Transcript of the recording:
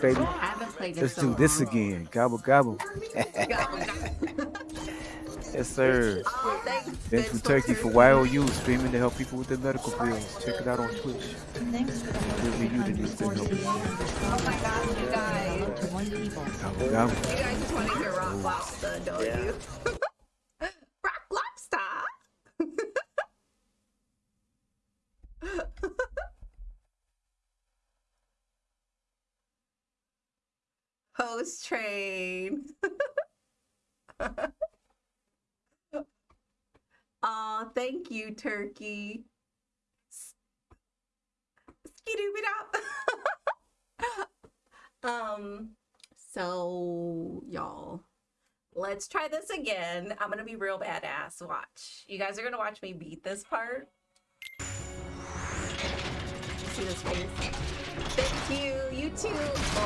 baby. I haven't played Let's so do this long. again. Gobble gobble. Yes, sir. Oh, thanks, Been from Turkey for YOU, streaming to help people with their medical bills. Check it out on Twitch. Thanks for the It'll be you that needs to help. Oh my gosh, you guys. to one people. Gobble gobble. You guys just want to hear Rock Lobster, don't Yeah. you? Rock Lobster! Host train. Aw, thank you, Turkey. Skidoo Um, so y'all, let's try this again. I'm gonna be real badass. Watch. You guys are gonna watch me beat this part. See this face? Thank you. You too.